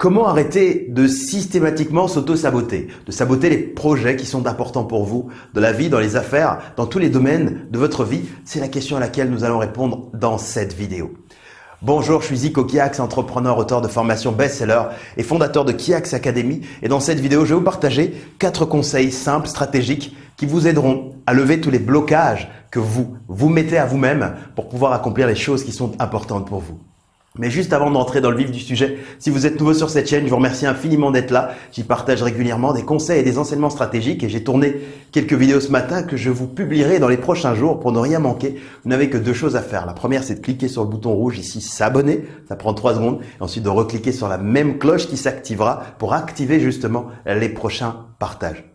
Comment arrêter de systématiquement s'auto-saboter, de saboter les projets qui sont importants pour vous, de la vie, dans les affaires, dans tous les domaines de votre vie? C'est la question à laquelle nous allons répondre dans cette vidéo. Bonjour, je suis Zico Kiax, entrepreneur, auteur de formation best-seller et fondateur de Kiax Academy. Et dans cette vidéo, je vais vous partager quatre conseils simples, stratégiques qui vous aideront à lever tous les blocages que vous vous mettez à vous-même pour pouvoir accomplir les choses qui sont importantes pour vous. Mais juste avant d'entrer dans le vif du sujet, si vous êtes nouveau sur cette chaîne, je vous remercie infiniment d'être là. J'y partage régulièrement des conseils et des enseignements stratégiques et j'ai tourné quelques vidéos ce matin que je vous publierai dans les prochains jours pour ne rien manquer. Vous n'avez que deux choses à faire. La première, c'est de cliquer sur le bouton rouge ici, s'abonner. Ça prend trois secondes. Ensuite de recliquer sur la même cloche qui s'activera pour activer justement les prochains partages.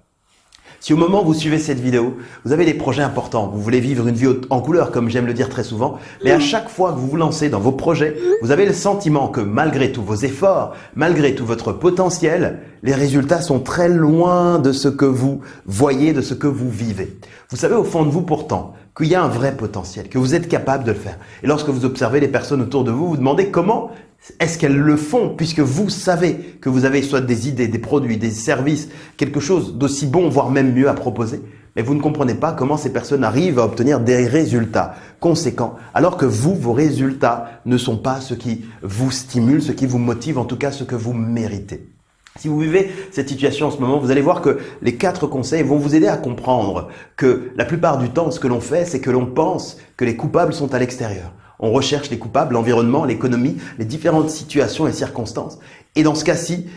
Si au moment où vous suivez cette vidéo, vous avez des projets importants, vous voulez vivre une vie en couleur comme j'aime le dire très souvent, mais à chaque fois que vous vous lancez dans vos projets, vous avez le sentiment que malgré tous vos efforts, malgré tout votre potentiel, les résultats sont très loin de ce que vous voyez, de ce que vous vivez. Vous savez au fond de vous pourtant qu'il y a un vrai potentiel, que vous êtes capable de le faire. Et lorsque vous observez les personnes autour de vous, vous demandez comment est-ce qu'elles le font puisque vous savez que vous avez soit des idées, des produits, des services, quelque chose d'aussi bon, voire même mieux à proposer mais vous ne comprenez pas comment ces personnes arrivent à obtenir des résultats conséquents, alors que vous, vos résultats ne sont pas ce qui vous stimule, ce qui vous motive, en tout cas ce que vous méritez. Si vous vivez cette situation en ce moment, vous allez voir que les quatre conseils vont vous aider à comprendre que la plupart du temps, ce que l'on fait, c'est que l'on pense que les coupables sont à l'extérieur. On recherche les coupables, l'environnement, l'économie, les différentes situations et circonstances. Et dans ce cas-ci,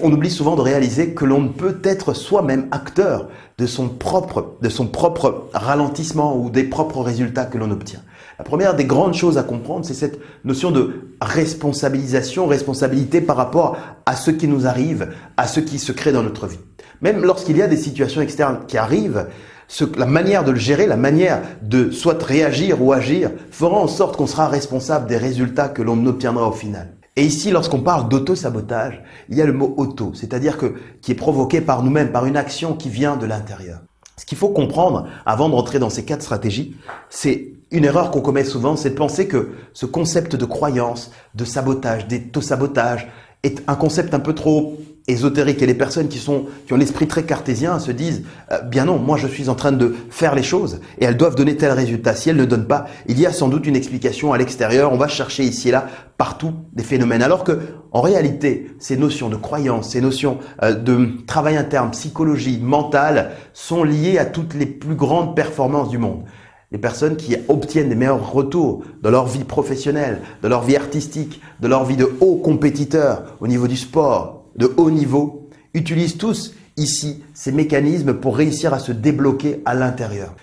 on oublie souvent de réaliser que l'on peut être soi-même acteur de son propre, de son propre ralentissement ou des propres résultats que l'on obtient. La première des grandes choses à comprendre, c'est cette notion de responsabilisation, responsabilité par rapport à ce qui nous arrive, à ce qui se crée dans notre vie. Même lorsqu'il y a des situations externes qui arrivent, la manière de le gérer, la manière de soit réagir ou agir, fera en sorte qu'on sera responsable des résultats que l'on obtiendra au final. Et ici, lorsqu'on parle d'auto-sabotage, il y a le mot auto, c'est-à-dire que qui est provoqué par nous-mêmes, par une action qui vient de l'intérieur. Ce qu'il faut comprendre avant de rentrer dans ces quatre stratégies, c'est une erreur qu'on commet souvent, c'est de penser que ce concept de croyance, de sabotage, d'auto-sabotage est un concept un peu trop ésotérique et les personnes qui sont qui ont l'esprit très cartésien se disent euh, bien non moi je suis en train de faire les choses. Et elles doivent donner tel résultat. Si elles ne donnent pas il y a sans doute une explication à l'extérieur. On va chercher ici et là partout des phénomènes. Alors que en réalité ces notions de croyance ces notions euh, de travail interne psychologie mentale sont liées à toutes les plus grandes performances du monde. Les personnes qui obtiennent des meilleurs retours dans leur vie professionnelle, dans leur vie artistique, dans leur vie de haut compétiteur au niveau du sport, de haut niveau utilisent tous ici ces mécanismes pour réussir à se débloquer à l'intérieur.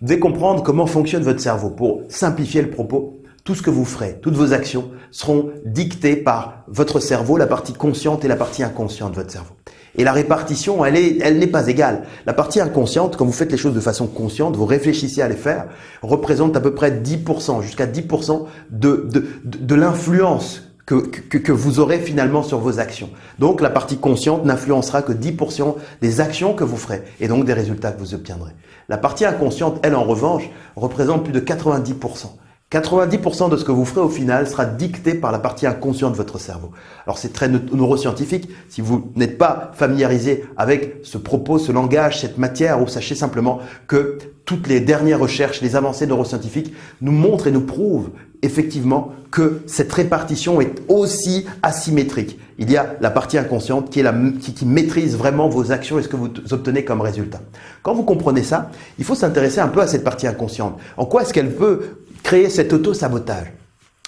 Vous devez comprendre comment fonctionne votre cerveau. Pour simplifier le propos, tout ce que vous ferez, toutes vos actions seront dictées par votre cerveau, la partie consciente et la partie inconsciente de votre cerveau. Et la répartition, elle est, elle n'est pas égale. La partie inconsciente, quand vous faites les choses de façon consciente, vous réfléchissez à les faire, représente à peu près 10%, jusqu'à 10% de, de, de l'influence que, vous aurez finalement sur vos actions. Donc la partie consciente n'influencera que 10% des actions que vous ferez et donc des résultats que vous obtiendrez. La partie inconsciente, elle en revanche, représente plus de 90%. 90% de ce que vous ferez au final sera dicté par la partie inconsciente de votre cerveau. Alors c'est très neuroscientifique. Si vous n'êtes pas familiarisé avec ce propos, ce langage, cette matière, ou sachez simplement que toutes les dernières recherches, les avancées neuroscientifiques nous montrent et nous prouvent effectivement que cette répartition est aussi asymétrique. Il y a la partie inconsciente qui, est la, qui, qui maîtrise vraiment vos actions et ce que vous obtenez comme résultat. Quand vous comprenez ça, il faut s'intéresser un peu à cette partie inconsciente. En quoi est-ce qu'elle peut créer cet auto-sabotage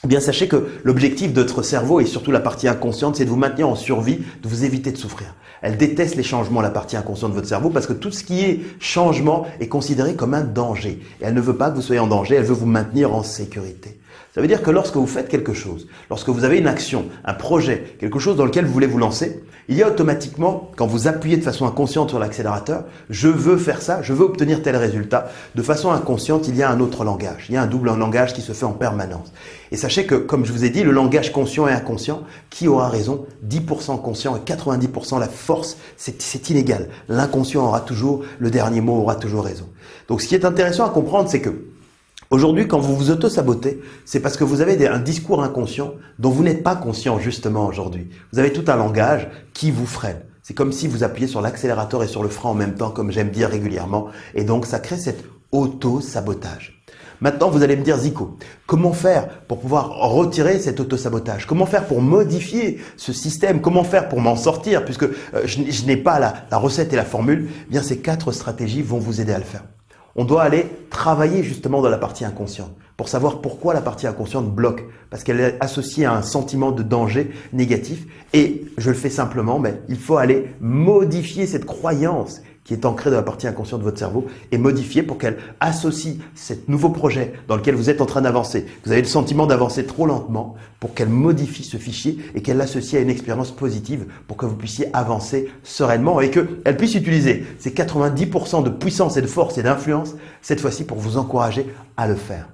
eh bien, sachez que l'objectif de votre cerveau et surtout la partie inconsciente, c'est de vous maintenir en survie, de vous éviter de souffrir. Elle déteste les changements, la partie inconsciente de votre cerveau, parce que tout ce qui est changement est considéré comme un danger. Et elle ne veut pas que vous soyez en danger, elle veut vous maintenir en sécurité. Ça veut dire que lorsque vous faites quelque chose, lorsque vous avez une action, un projet, quelque chose dans lequel vous voulez vous lancer, il y a automatiquement, quand vous appuyez de façon inconsciente sur l'accélérateur, je veux faire ça, je veux obtenir tel résultat, de façon inconsciente, il y a un autre langage, il y a un double langage qui se fait en permanence. Et sachez que, comme je vous ai dit, le langage conscient et inconscient, qui aura raison? 10% conscient et 90% la force, c'est inégal. L'inconscient aura toujours, le dernier mot aura toujours raison. Donc ce qui est intéressant à comprendre, c'est que Aujourd'hui, quand vous vous auto-sabotez, c'est parce que vous avez un discours inconscient dont vous n'êtes pas conscient justement aujourd'hui. Vous avez tout un langage qui vous freine. C'est comme si vous appuyez sur l'accélérateur et sur le frein en même temps, comme j'aime dire régulièrement. Et donc, ça crée cet auto-sabotage. Maintenant, vous allez me dire, Zico, comment faire pour pouvoir retirer cet auto-sabotage? Comment faire pour modifier ce système? Comment faire pour m'en sortir? Puisque euh, je, n'ai pas la, recette et la formule, eh bien ces quatre stratégies vont vous aider à le faire on doit aller travailler justement dans la partie inconsciente pour savoir pourquoi la partie inconsciente bloque. Parce qu'elle est associée à un sentiment de danger négatif. Et je le fais simplement, mais il faut aller modifier cette croyance qui est ancrée dans la partie inconsciente de votre cerveau et modifier pour qu'elle associe ce nouveau projet dans lequel vous êtes en train d'avancer. Vous avez le sentiment d'avancer trop lentement pour qu'elle modifie ce fichier et qu'elle l'associe à une expérience positive pour que vous puissiez avancer sereinement et qu'elle puisse utiliser ces 90% de puissance et de force et d'influence cette fois-ci pour vous encourager à le faire.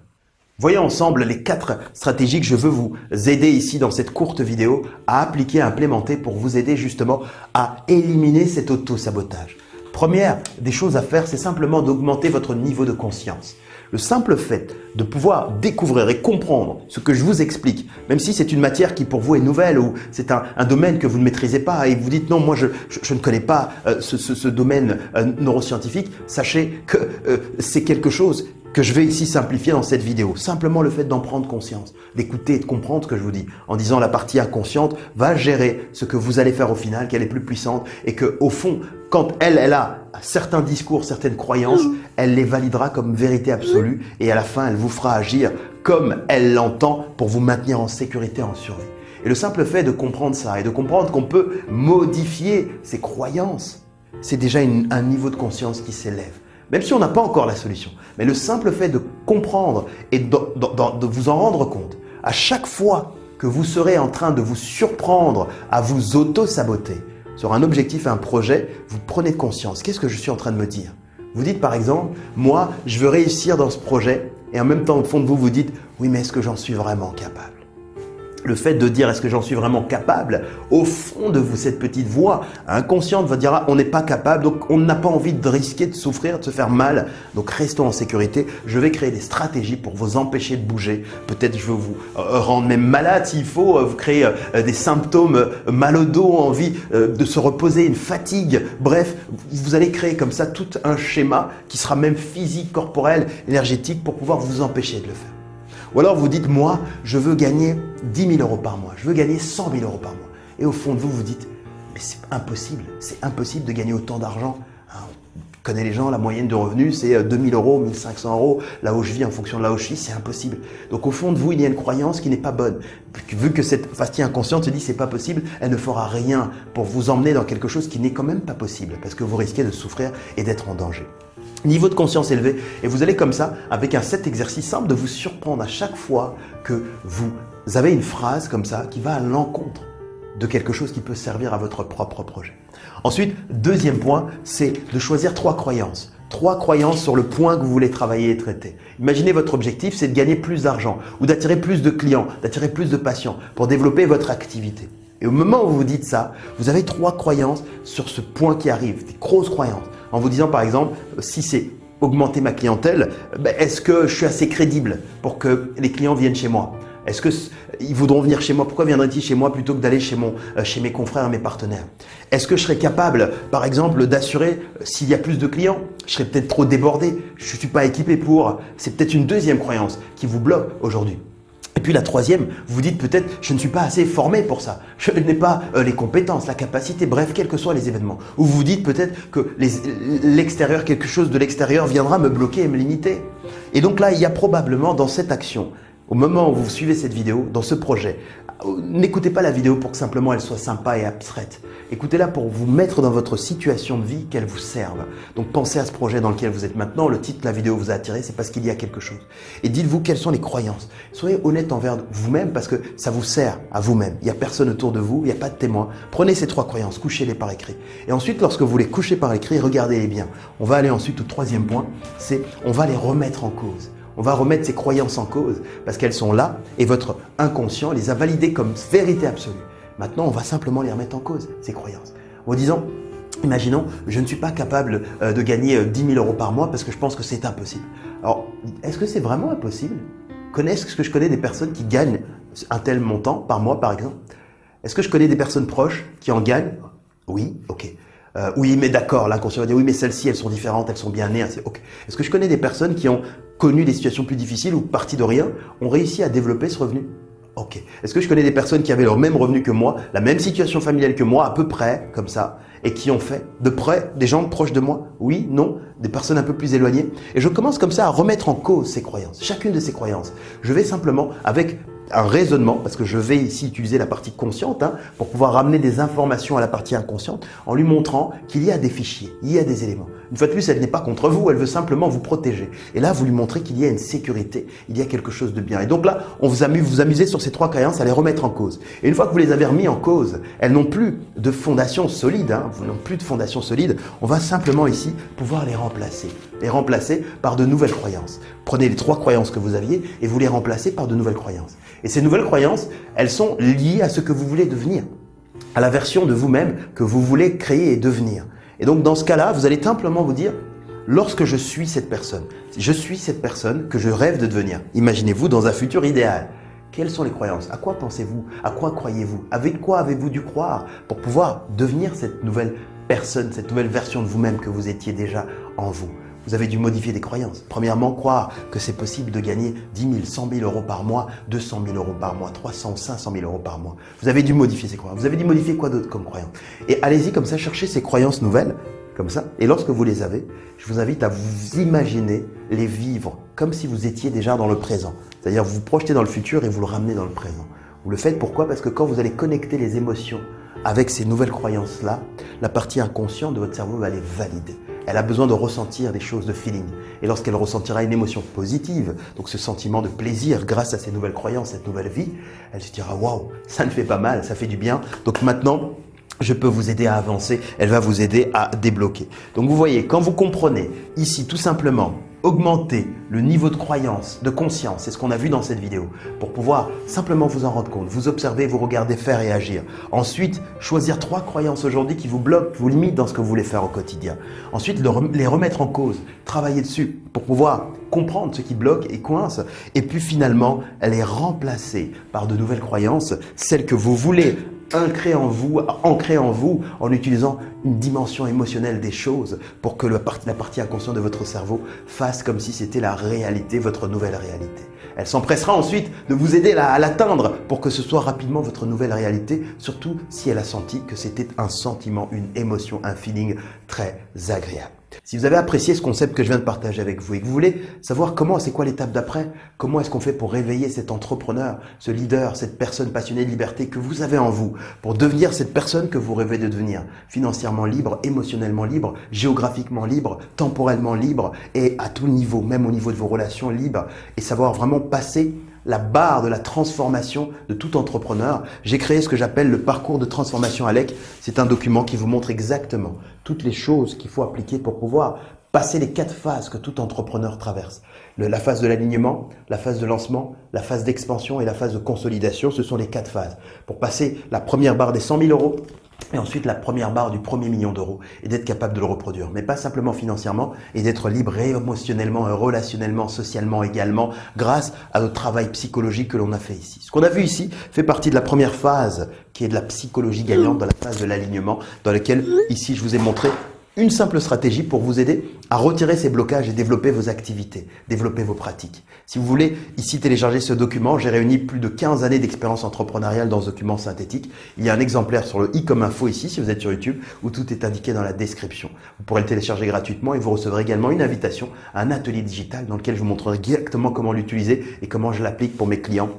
Voyons ensemble les quatre stratégies que je veux vous aider ici dans cette courte vidéo à appliquer, à implémenter pour vous aider justement à éliminer cet auto-sabotage. Première des choses à faire, c'est simplement d'augmenter votre niveau de conscience. Le simple fait de pouvoir découvrir et comprendre ce que je vous explique, même si c'est une matière qui pour vous est nouvelle ou c'est un, domaine que vous ne maîtrisez pas et vous dites non, moi je, ne connais pas euh, ce, domaine euh, neuroscientifique, sachez que euh, c'est quelque chose que je vais ici simplifier dans cette vidéo. Simplement le fait d'en prendre conscience, d'écouter et de comprendre ce que je vous dis, en disant la partie inconsciente va gérer ce que vous allez faire au final, qu'elle est plus puissante et que au fond, quand elle, elle a certains discours, certaines croyances, elle les validera comme vérité absolue et à la fin, elle vous fera agir comme elle l'entend pour vous maintenir en sécurité, en survie. Et le simple fait de comprendre ça et de comprendre qu'on peut modifier ses croyances, c'est déjà un niveau de conscience qui s'élève même si on n'a pas encore la solution. Mais le simple fait de comprendre et de, vous en rendre compte, à chaque fois que vous serez en train de vous surprendre à vous auto-saboter sur un objectif un projet, vous prenez conscience. Qu'est-ce que je suis en train de me dire? Vous dites par exemple, moi, je veux réussir dans ce projet et en même temps, au fond de vous, vous dites, oui, mais est-ce que j'en suis vraiment capable? Le fait de dire est-ce que j'en suis vraiment capable, au fond de vous, cette petite voix inconsciente va dire ah, on n'est pas capable, donc on n'a pas envie de risquer de souffrir, de se faire mal, donc restons en sécurité. Je vais créer des stratégies pour vous empêcher de bouger. Peut-être je vais vous euh, rendre même malade s'il faut, euh, vous créer euh, des symptômes mal au dos, envie de se reposer, une fatigue. Bref, vous allez créer comme ça tout un schéma qui sera même physique, corporel, énergétique pour pouvoir vous empêcher de le faire. Ou alors vous dites, moi, je veux gagner 10 000 euros par mois, je veux gagner 100 000 euros par mois. Et au fond de vous, vous dites, mais c'est impossible, c'est impossible de gagner autant d'argent. Hein, on connaît les gens, la moyenne de revenus, c'est 2 000 euros, 1500 euros. Là où je vis, en fonction de là où je suis, c'est impossible. Donc au fond de vous, il y a une croyance qui n'est pas bonne. Vu que cette fastie inconsciente se dit, c'est pas possible, elle ne fera rien pour vous emmener dans quelque chose qui n'est quand même pas possible, parce que vous risquez de souffrir et d'être en danger niveau de conscience élevé. Et vous allez comme ça, avec un set exercice simple, de vous surprendre à chaque fois que vous avez une phrase comme ça qui va à l'encontre de quelque chose qui peut servir à votre propre projet. Ensuite, deuxième point, c'est de choisir trois croyances. Trois croyances sur le point que vous voulez travailler et traiter. Imaginez votre objectif, c'est de gagner plus d'argent ou d'attirer plus de clients, d'attirer plus de patients pour développer votre activité. Et au moment où vous dites ça, vous avez trois croyances sur ce point qui arrive, des grosses croyances en vous disant par exemple, si c'est augmenter ma clientèle, ben, est-ce que je suis assez crédible pour que les clients viennent chez moi? Est-ce qu'ils voudront venir chez moi? Pourquoi viendraient-ils chez moi plutôt que d'aller chez, euh, chez mes confrères mes partenaires? Est-ce que je serais capable, par exemple, d'assurer euh, s'il y a plus de clients Je serais peut-être trop débordé, je ne suis pas équipé pour? C'est peut-être une deuxième croyance qui vous bloque aujourd'hui. Et puis la troisième, vous dites peut-être je ne suis pas assez formé pour ça, je n'ai pas euh, les compétences, la capacité, bref, quels que soient les événements. Ou vous dites peut-être que l'extérieur, quelque chose de l'extérieur viendra me bloquer et me limiter. Et donc là, il y a probablement dans cette action, au moment où vous suivez cette vidéo, dans ce projet, N'écoutez pas la vidéo pour que simplement elle soit sympa et abstraite. Écoutez-la pour vous mettre dans votre situation de vie, qu'elle vous serve. Donc pensez à ce projet dans lequel vous êtes maintenant. Le titre de la vidéo vous a attiré, c'est parce qu'il y a quelque chose. Et dites-vous quelles sont les croyances. Soyez honnête envers vous-même parce que ça vous sert à vous-même. Il n'y a personne autour de vous, il n'y a pas de témoin. Prenez ces trois croyances, couchez-les par écrit. Et ensuite, lorsque vous les couchez par écrit, regardez-les bien. On va aller ensuite au troisième point, c'est on va les remettre en cause. On va remettre ces croyances en cause parce qu'elles sont là et votre inconscient les a validées comme vérité absolue. Maintenant, on va simplement les remettre en cause, ces croyances, en disant Imaginons, je ne suis pas capable euh, de gagner 10 euh, 000 euros par mois parce que je pense que c'est impossible. Alors, est-ce que c'est vraiment impossible? Est-ce que je connais des personnes qui gagnent un tel montant par mois, par exemple? Est-ce que je connais des personnes proches qui en gagnent? Oui, ok. Euh, oui, mais d'accord, l'inconscient va dire oui, mais celles-ci, elles sont différentes, elles sont bien nées. Est-ce que je connais des personnes qui ont connu des situations plus difficiles ou partie de rien, ont réussi à développer ce revenu Ok. Est-ce que je connais des personnes qui avaient leur même revenu que moi, la même situation familiale que moi, à peu près, comme ça, et qui ont fait de près des gens proches de moi? Oui, non, des personnes un peu plus éloignées. Et je commence comme ça à remettre en cause ces croyances, chacune de ces croyances. Je vais simplement, avec un raisonnement, parce que je vais ici utiliser la partie consciente hein, pour pouvoir ramener des informations à la partie inconsciente en lui montrant qu'il y a des fichiers, il y a des éléments. Une fois de plus, elle n'est pas contre vous, elle veut simplement vous protéger. Et là, vous lui montrez qu'il y a une sécurité, il y a quelque chose de bien. Et donc là, on vous amuse, vous amusez sur ces trois croyances à les remettre en cause. Et une fois que vous les avez remis en cause, elles n'ont plus de fondation solide, hein, n'ont plus de fondation solide, on va simplement ici pouvoir les remplacer. Les remplacer par de nouvelles croyances. Prenez les trois croyances que vous aviez et vous les remplacez par de nouvelles croyances. Et ces nouvelles croyances, elles sont liées à ce que vous voulez devenir, à la version de vous-même que vous voulez créer et devenir. Et donc dans ce cas-là, vous allez simplement vous dire, lorsque je suis cette personne, je suis cette personne que je rêve de devenir. Imaginez-vous dans un futur idéal. Quelles sont les croyances? À quoi pensez-vous? À quoi croyez-vous? Avec quoi avez-vous dû croire pour pouvoir devenir cette nouvelle personne, cette nouvelle version de vous-même que vous étiez déjà en vous? Vous avez dû modifier des croyances. Premièrement, croire que c'est possible de gagner 10 000, 100 000 euros par mois, 200 000 euros par mois, 300, 500 000 euros par mois. Vous avez dû modifier ces croyances. Vous avez dû modifier quoi d'autre comme croyance? Et allez-y comme ça, cherchez ces croyances nouvelles, comme ça. Et lorsque vous les avez, je vous invite à vous imaginer les vivre comme si vous étiez déjà dans le présent. C'est-à-dire vous vous projetez dans le futur et vous le ramenez dans le présent. Vous le faites pourquoi? Parce que quand vous allez connecter les émotions avec ces nouvelles croyances-là, la partie inconsciente de votre cerveau va les valider. Elle a besoin de ressentir des choses de feeling. Et lorsqu'elle ressentira une émotion positive, donc ce sentiment de plaisir grâce à ces nouvelles croyances, cette nouvelle vie, elle se dira waouh, ça ne fait pas mal, ça fait du bien. Donc maintenant, je peux vous aider à avancer, elle va vous aider à débloquer. Donc vous voyez, quand vous comprenez ici tout simplement augmenter le niveau de croyance, de conscience, c'est ce qu'on a vu dans cette vidéo, pour pouvoir simplement vous en rendre compte, vous observer, vous regarder faire et agir. Ensuite, choisir trois croyances aujourd'hui qui vous bloquent, vous limitent dans ce que vous voulez faire au quotidien. Ensuite, les remettre en cause, travailler dessus pour pouvoir comprendre ce qui bloque et coince, et puis finalement les remplacer par de nouvelles croyances, celles que vous voulez ancré en vous, ancré en vous, en utilisant une dimension émotionnelle des choses pour que la partie, inconsciente de votre cerveau fasse comme si c'était la réalité, votre nouvelle réalité. Elle s'empressera ensuite de vous aider à l'atteindre pour que ce soit rapidement votre nouvelle réalité, surtout si elle a senti que c'était un sentiment, une émotion, un feeling très agréable. Si vous avez apprécié ce concept que je viens de partager avec vous et que vous voulez savoir comment, c'est quoi l'étape d'après, comment est-ce qu'on fait pour réveiller cet entrepreneur, ce leader, cette personne passionnée de liberté que vous avez en vous, pour devenir cette personne que vous rêvez de devenir, financièrement libre, émotionnellement libre, géographiquement libre, temporellement libre et à tout niveau, même au niveau de vos relations libres, et savoir vraiment passer la barre de la transformation de tout entrepreneur, j'ai créé ce que j'appelle le parcours de transformation ALEC. C'est un document qui vous montre exactement toutes les choses qu'il faut appliquer pour pouvoir passer les quatre phases que tout entrepreneur traverse. la phase de l'alignement, la phase de lancement, la phase d'expansion et la phase de consolidation, ce sont les quatre phases. Pour passer la première barre des 100 000 euros, et ensuite la première barre du premier million d'euros et d'être capable de le reproduire, mais pas simplement financièrement et d'être libre émotionnellement, relationnellement, socialement également grâce à notre travail psychologique que l'on a fait ici. Ce qu'on a vu ici fait partie de la première phase qui est de la psychologie gagnante dans la phase de l'alignement dans laquelle ici je vous ai montré une simple stratégie pour vous aider à retirer ces blocages et développer vos activités, développer vos pratiques. Si vous voulez ici télécharger ce document, j'ai réuni plus de 15 années d'expérience entrepreneuriale dans ce document synthétique. Il y a un exemplaire sur le i comme info ici si vous êtes sur YouTube où tout est indiqué dans la description. Vous pourrez le télécharger gratuitement et vous recevrez également une invitation à un atelier digital dans lequel je vous montrerai directement comment l'utiliser et comment je l'applique pour mes clients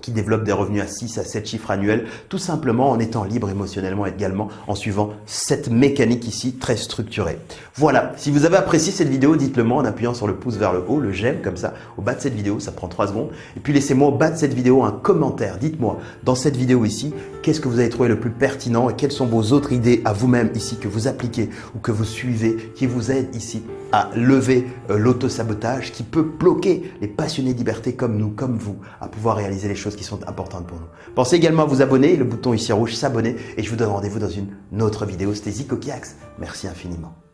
qui développe des revenus à 6 à 7 chiffres annuels, tout simplement en étant libre émotionnellement également, en suivant cette mécanique ici très structurée. Voilà, si vous avez apprécié cette vidéo, dites-le moi en appuyant sur le pouce vers le haut, le j'aime comme ça, au bas de cette vidéo, ça prend 3 secondes. Et puis laissez-moi au bas de cette vidéo un commentaire, dites-moi dans cette vidéo ici, qu'est-ce que vous avez trouvé le plus pertinent et quelles sont vos autres idées à vous-même ici que vous appliquez ou que vous suivez, qui vous aident ici à lever euh, l'autosabotage, qui peut bloquer les passionnés de liberté comme nous, comme vous, à pouvoir réaliser les choses qui sont importantes pour nous. Pensez également à vous abonner, le bouton ici rouge s'abonner et je vous donne rendez-vous dans une autre vidéo. C'était Zico Kiax. Merci infiniment.